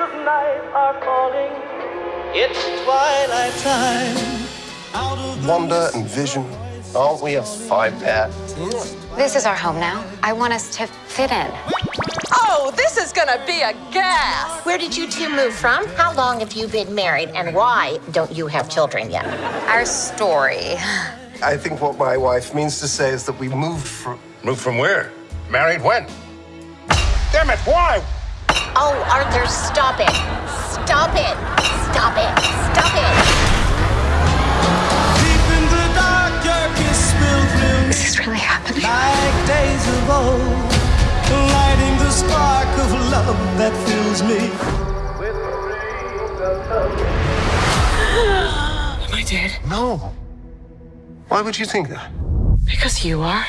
are falling. It's twilight time. Out of the Wonder and vision. Aren't we a five pair? This is our home now. I want us to fit in. Oh, this is gonna be a gas! Where did you two move from? How long have you been married? And why don't you have children yet? Our story. I think what my wife means to say is that we moved from. Moved from where? Married when? Damn it, why? Oh, Arthur, stop it. Stop it. Stop it. Stop it. deep in the dark, your kiss will thrill Is this really happening? like days of old, lighting the spark of love that fills me. With rays of. Am I dead? No. Why would you think that? Because you are.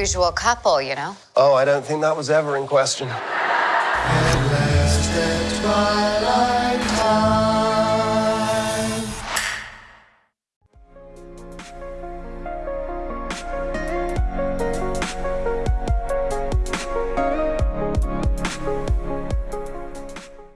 Unusual couple, you know. Oh, I don't think that was ever in question.